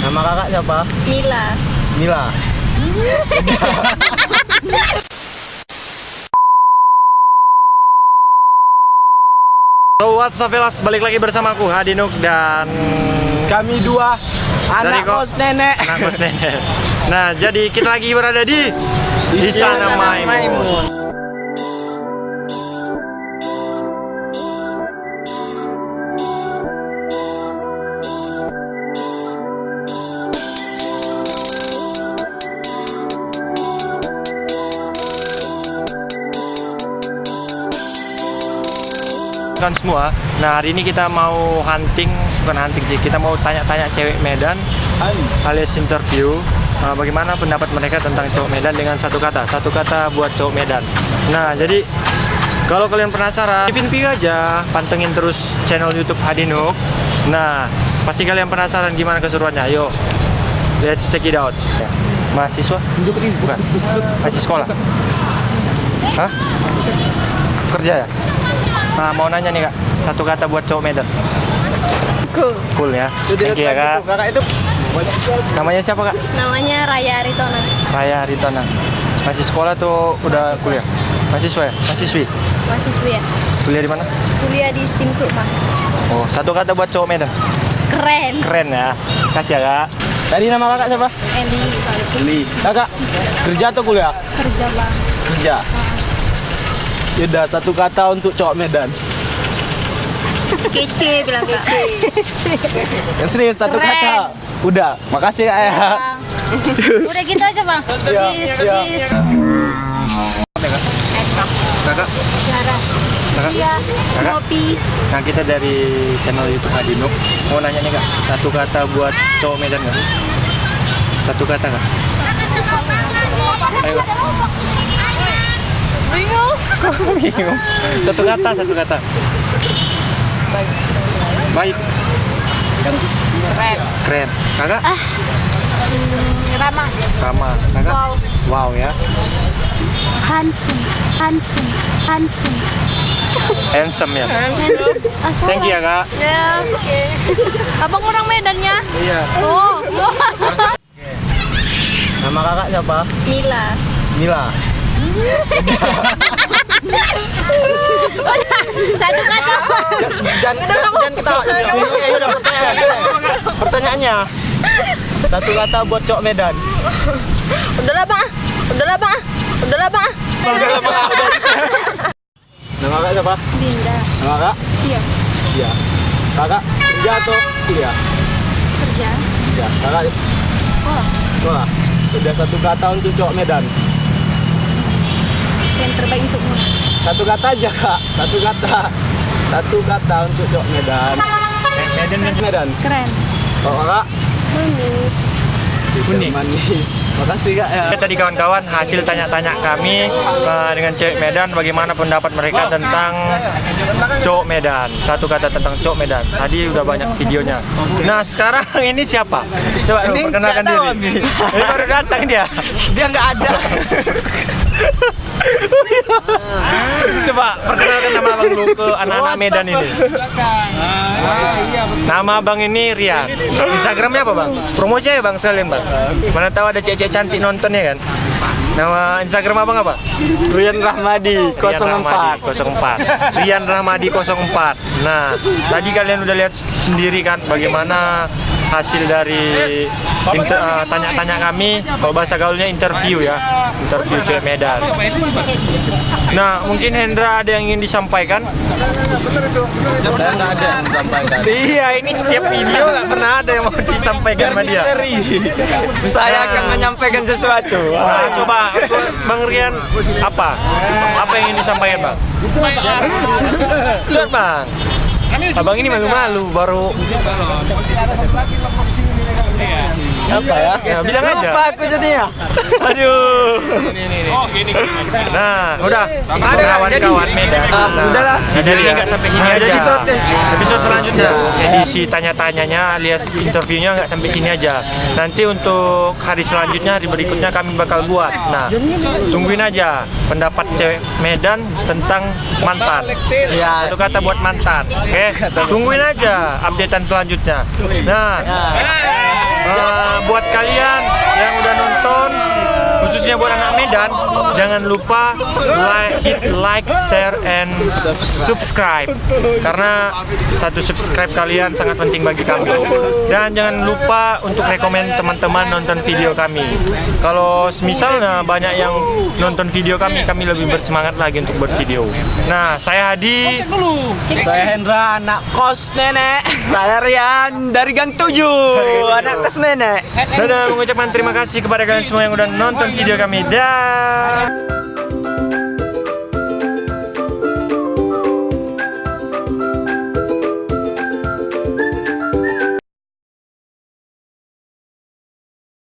Nama kakak siapa? Mila. Mila. So what's up fellas, balik lagi bersama aku Hadinuk dan Kami dua anak kos nenek. anak kos nenek. Nah jadi kita lagi berada di Istana Maimun. Kan semua. Nah hari ini kita mau hunting, bukan hunting sih, kita mau tanya-tanya cewek Medan alias interview uh, bagaimana pendapat mereka tentang cowok Medan dengan satu kata, satu kata buat cowok Medan. Nah jadi kalau kalian penasaran, ipin pi aja, pantengin terus channel YouTube Hadinuk. Nah pasti kalian penasaran gimana keseruannya. Ayo, let's check it out. Mahasiswa? Bukan. Masih sekolah? Hah? Kerja ya? Nah, mau nanya nih kak, satu kata buat cowok Medan. Cool. Cool ya. Thank you ya kak. Kakak itu Namanya siapa kak? Namanya Raya Aritona. Raya Ritana. Masih sekolah tuh udah Mahasiswa. kuliah? Mahasiswa ya? Mahasiswi? Mahasiswi ya. Kuliah di mana? Kuliah di STIM Sukma. Oh, satu kata buat cowok Medan. Keren. Keren ya. Kasih ya kak. Tadi nama kakak siapa? Endi beli. Kakak kerja atau kuliah? kerja bang. Kerja. Yaudah satu kata untuk cowok Medan. Kece bilang kak. Yang serius satu Keren. kata. Udah, makasih kak ya. Udah gitu aja bang. Iya, Bis, iya. Kakak? Kakak? Iya. Kakak? Kopi. Nah kita dari channel YouTube Hadinuk mau nanya nih kak, satu kata buat cowok Medan nggak? Satu kata kak? Ayo Bingung. Bingung. Satu kata, satu kata. Baik. Keren. Keren. Kakak? Ramah. Rama. Kakak? Wow. Wow ya. Handsome, handsome, handsome. Handsome ya. Ah, Thank you ya kak. Ya. Oke. Abang orang Medannya. Iya. Oh. Nama kakak siapa? Mila. Mila. Satu kata. Jangan jangan ketawa. Pertanyaannya. Satu kata buat cowok Medan. Udahlah bang. Udahlah bang. Udahlah bang. Nama kakak siapa? Dinda. Nama kakak? Iya. Iya. Kakak kerja atau kuliah? Kerja. Kerja. Kakak Oh. sekolah. Udah satu kata untuk cowok Medan. Yang terbaik untukmu. Satu kata aja kak. Satu kata. Satu kata untuk cowok Medan. Medan Medan. Keren. Oh kakak. Manis. Unik. Manis. Makasih kak ya. Tadi kawan-kawan hasil tanya-tanya kami uh, dengan cewek Medan bagaimana pendapat mereka tentang cowok Medan. Satu kata tentang cowok Medan. Tadi udah banyak videonya. Nah sekarang ini siapa? Coba Ini perkenalkan diri. Ini baru datang dia. Dia nggak ada. Coba perkenalkan nama abang lu ke anak-anak Medan ini. Nama abang ini Rian. Instagramnya apa bang? Promosi ya bang sekalian bang. Mana tahu ada cewek cantik nonton ya kan? Nama Instagram abang apa? Rian Rahmadi Rian Rahmadi 04. Rian Rahmadi 04. Nah, tadi kalian udah lihat sendiri kan bagaimana hasil dari eh, tanya-tanya kami kalau bahasa gaulnya interview ya interview cewek Medan nah mungkin Hendra ada yang ingin disampaikan Saya nggak ada yang sampaikan. iya ini setiap video nggak pernah ada yang mau disampaikan sama dia Saya Nah. akan menyampaikan sesuatu. Nah, coba Bang Rian apa? Apa yang ingin disampaikan, Bang? Coba, Bang. Abang ini malu-malu baru Apa ya? Ya, bilang aja. Lupa aku jadinya. Aduh. Nah, udah. Ada kawan-kawan Medan. Ah, Nah, udahlah. Jadi ini nggak sampai sini aja. Episode deh. Episode selanjutnya. Edisi tanya-tanyanya alias interviewnya nggak sampai sini aja. Nanti untuk hari selanjutnya, hari berikutnya kami bakal buat. Nah, tungguin aja pendapat cewek Medan tentang mantan. Ya. Satu kata buat mantan. Oke, tungguin aja updatean selanjutnya. Nah, Eh, buat kalian yang udah nonton khususnya buat anak Medan jangan lupa like hit like share and subscribe. Karena satu subscribe kalian sangat penting bagi kami. Dan jangan lupa untuk rekomen teman-teman nonton video kami. Kalau misalnya banyak yang nonton video kami kami lebih bersemangat lagi untuk buat video nah saya Hadi. Saya Hendra, anak kos nenek. Saya Rian dari Gang 7, anak kos nenek. Dadah mengucapkan terima kasih kepada kalian semua yang udah nonton video kami. Dah.